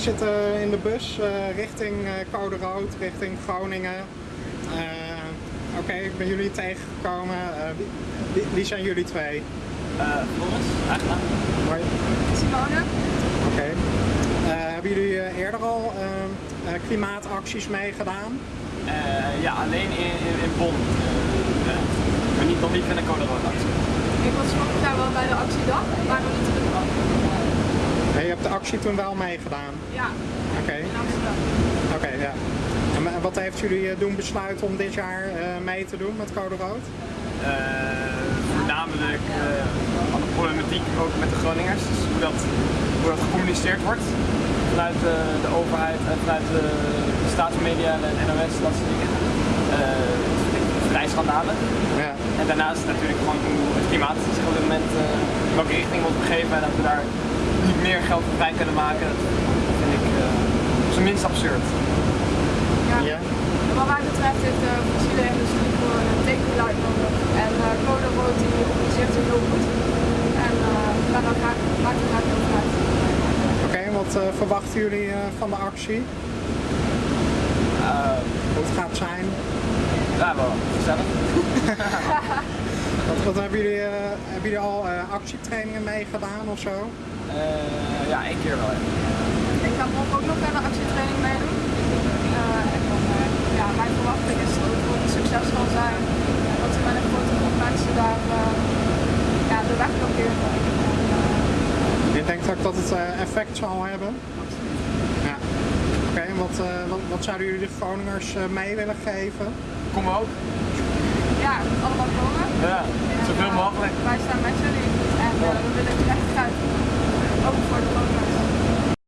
zitten in de bus eh, richting eh, Code Rood, richting Groningen. Eh, Oké, ik ben jullie tegengekomen. Eh, wie, wie, wie zijn jullie twee? Floris, eigenlijk. Hoi. Simone? Oké. Eh, hebben jullie eh, eerder al eh, eh, klimaatacties meegedaan? Uh, ja, alleen in, in, in Bonn. Uh, maar niet, nog niet in de Code Rood actie. Ik was vorig jaar wel bij de actiedag, maar nog niet je hebt de actie toen wel meegedaan? Ja, Oké. in Amsterdam. Oké, ja. En wa- wat heeft jullie eh, doen besluiten om dit jaar eh, mee te doen met Code Rood? Uh, voornamelijk uh, alle problematiek ook met de Groningers. Dus hoe dat, hoe dat gecommuniceerd wordt vanuit de, de overheid en vanuit de, de staatsmedia en de NOS, dat soort dingen. Uh, vrijschandalen. Ja. En daarnaast natuurlijk gewoon hoe het klimaat zich op dit moment uh, in welke richting wordt begeven en dat we daar meer geld voor vrij kunnen maken. Dat vind ik uh, op zijn minst absurd. Ja. Ja. Wat mij betreft heeft de fossiele industrie gewoon een tekenbeleid nodig. En uh, Code Rood die organiseert zich heel goed. En uh, daar dan graag, maak ik graag heel uit. Oké, wat uh, verwachten jullie uh, van de actie? Hoe het gaat zijn? Ja, wel gezellig. wat, wat hebben, jullie, hebben jullie al actietrainingen meegedaan of zo? ja, één keer wel. Ik ga morgen ook nog aan de actietraining meedoen. Uh, en dan, uh, ja, mijn verwachting is dat het een succes zal zijn. Dat we met een grote groep mensen daar uh, ja, de weg blokkeren. Je denkt ook dat het effect zal hebben? Ja. Oké, okay, wat, wat, wat, zouden jullie de Groningers mee willen geven? Kom ook. Ja, allemaal komen. casa. Ou for